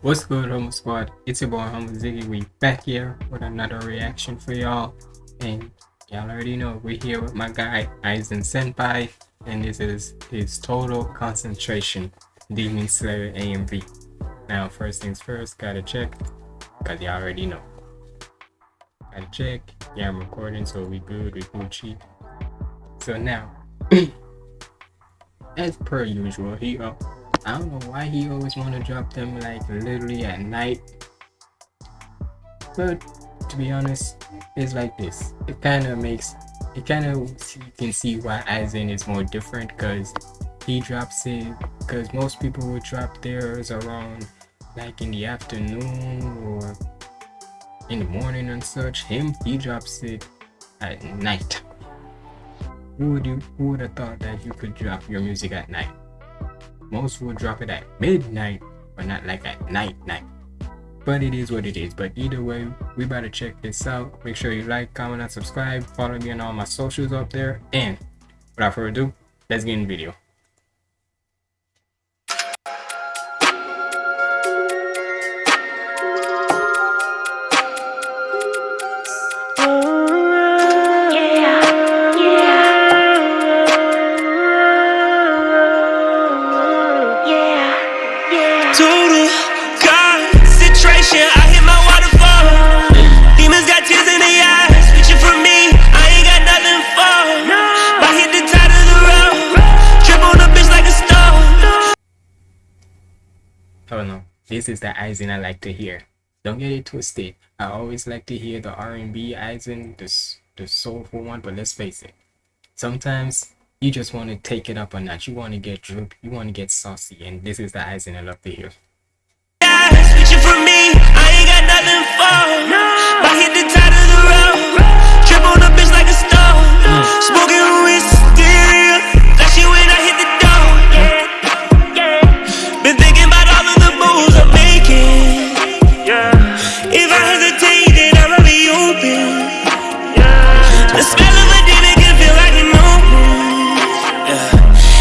What's good, Humble Squad? It's your boy Humble Ziggy. We back here with another reaction for y'all. And y'all already know we're here with my guy Aizen Senpai. And this is his total concentration Demon Slayer AMV. Now, first things first, gotta check. Cause y'all already know. Gotta check. Yeah, I'm recording, so we good, we Gucci. So now, as per usual, he uh, I don't know why he always want to drop them like literally at night. But to be honest, it's like this. It kind of makes it kind of you can see why Aizen is more different because he drops it because most people would drop theirs around like in the afternoon or in the morning and such. Him, he drops it at night. Who would you who would have thought that you could drop your music at night? Most will drop it at midnight, but not like at night night. But it is what it is. But either way, we better check this out. Make sure you like, comment, and subscribe. Follow me on all my socials up there. And without further ado, let's get in the video. Oh no, this is the Aizen I like to hear. Don't get it twisted. I always like to hear the R&B Aizen, the, the soulful one, but let's face it. Sometimes you just want to take it up a notch. You want to get droop. You want to get saucy. And this is the Aizen I love to hear.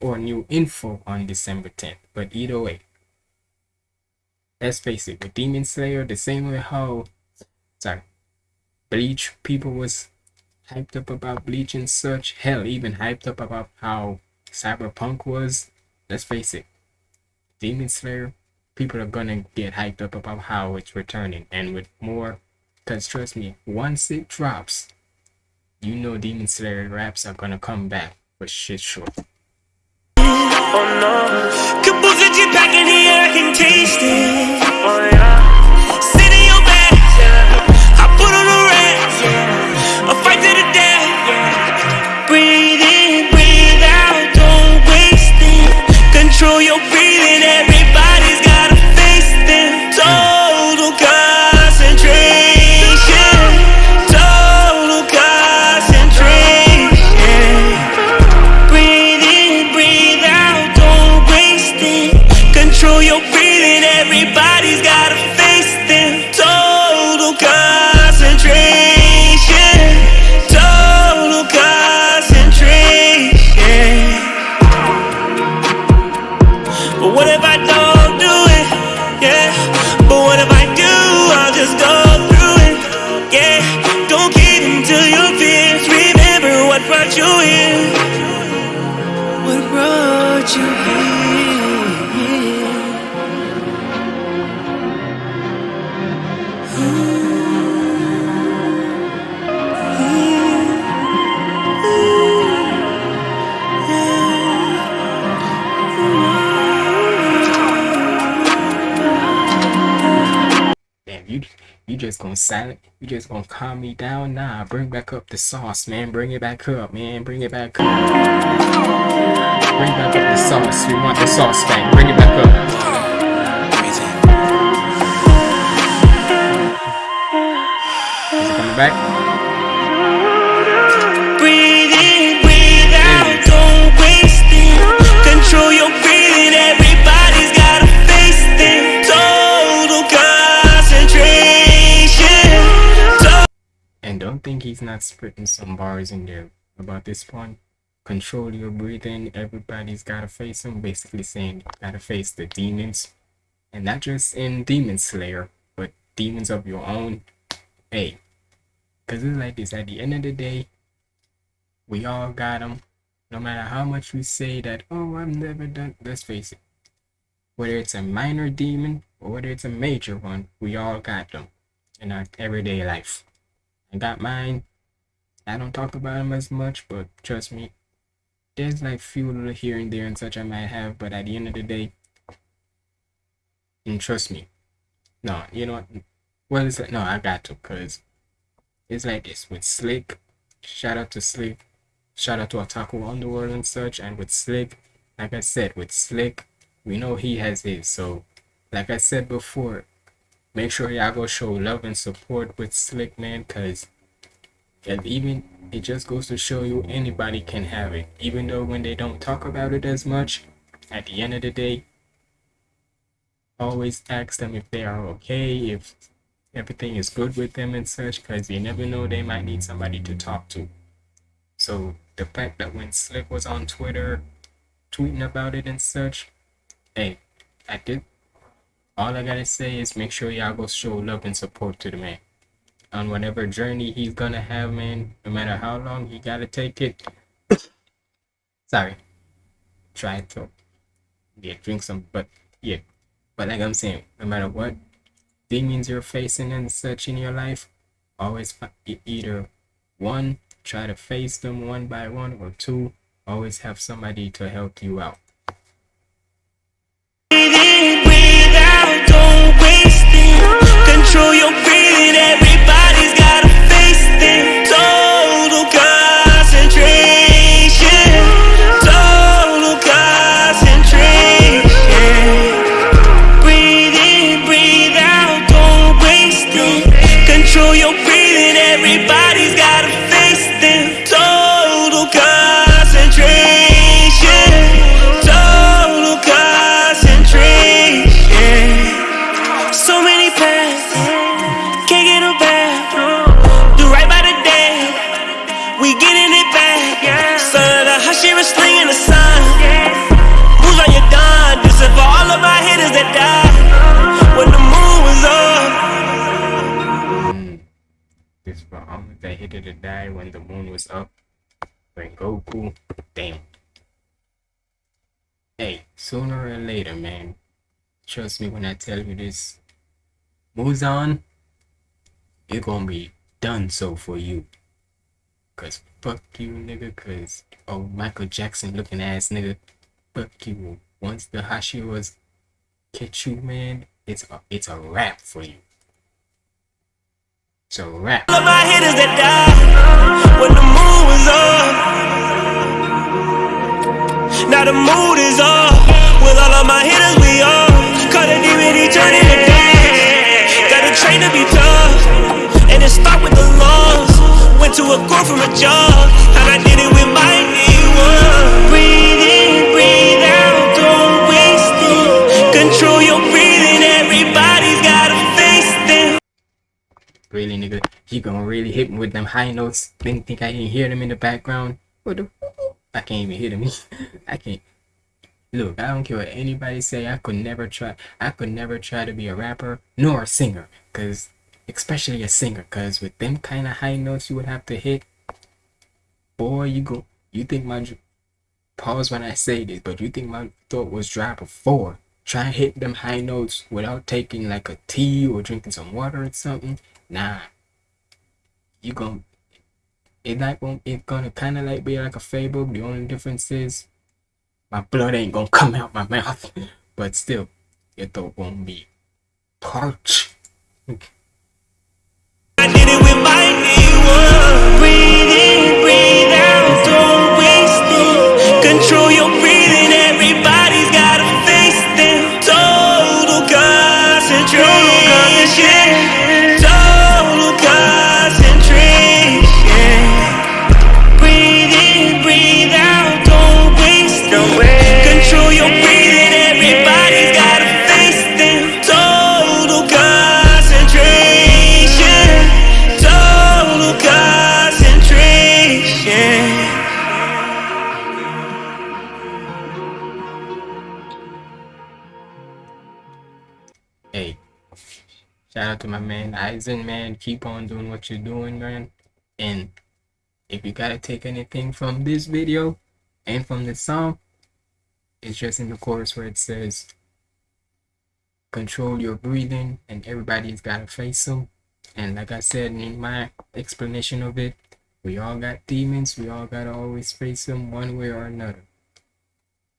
or new info on December 10th. But either way. Let's face it, with Demon Slayer, the same way how sorry Bleach people was hyped up about Bleach and such, hell even hyped up about how Cyberpunk was, let's face it, Demon Slayer, people are gonna get hyped up about how it's returning and with more, because trust me, once it drops, you know Demon Slayer raps are gonna come back with shit short. Oh no, Kabuza back in here, I can taste it. Oh yeah. You just gonna silent you just gonna calm me down? Nah bring back up the sauce man. Bring it back up man. Bring it back up. Bring back up the sauce. We want the sauce back. Bring it back up. Is it coming back. He's not spitting some bars in there about this one. Control your breathing. Everybody's gotta face them. Basically saying gotta face the demons. And not just in Demon Slayer, but demons of your own. Hey. Because it's like this. At the end of the day, we all got them. No matter how much we say that, oh, I've never done. Let's face it. Whether it's a minor demon or whether it's a major one, we all got them in our everyday life. I got mine. I don't talk about them as much, but trust me, there's like few little here and there and such I might have, but at the end of the day, and trust me, no, you know what? Well, it's like, no, I got to, cause it's like this with Slick. Shout out to Slick. Shout out to Otaku Underworld and such. And with Slick, like I said, with Slick, we know he has his. So, like I said before, make sure y'all go show love and support with Slick, man, cause and even it just goes to show you anybody can have it. Even though when they don't talk about it as much, at the end of the day, always ask them if they are okay, if everything is good with them and such, because you never know they might need somebody to talk to. So the fact that when Slick was on Twitter tweeting about it and such, hey, I did all I gotta say is make sure y'all go show love and support to the man on whatever journey he's gonna have, man. No matter how long he gotta take it. Sorry. Try to yeah, drink some, but yeah. But like I'm saying, no matter what demons you're facing and such in your life, always either one, try to face them one by one, or two, always have somebody to help you out. Control your This for all that hit it to die when the moon was up. When Goku, damn. Hey, sooner or later, man. Trust me when I tell you this. Muzan, it gonna be done so for you. Cause fuck you, nigga. Cause oh, Michael Jackson looking ass nigga. Fuck you. Once the Hashiras catch you, man, it's a, it's a wrap for you. It's a wrap. All of my hitters that when the moon was. Now the mood is. With all of my hitters, we turn high notes? Didn't think I didn't hear them in the background? What the? I can't even hear them. I can't. Look, I don't care what anybody say. I could never try. I could never try to be a rapper nor a singer, cause especially a singer, cause with them kind of high notes you would have to hit, boy, you go. You think my pause when I say this, but you think my throat was dry before? Try and hit them high notes without taking like a tea or drinking some water or something. Nah, you gon' it like gon' it gonna kind of like be like a fable. The only difference is my blood ain't gonna come out my mouth, but still, your throat won't be parched. Shout out to my man Aizen, man. Keep on doing what you're doing, man. And if you gotta take anything from this video and from the song, it's just in the chorus where it says control your breathing and everybody's gotta face them. And like I said in my explanation of it, we all got demons, we all gotta always face them one way or another.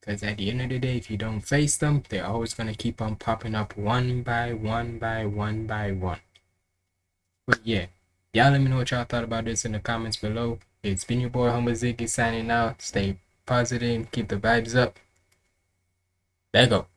Because at the end of the day, if you don't face them, they're always going to keep on popping up one by one by one by one. But yeah, y'all let me know what y'all thought about this in the comments below. It's been your boy Humble Ziggy signing out. Stay positive, keep the vibes up. There go.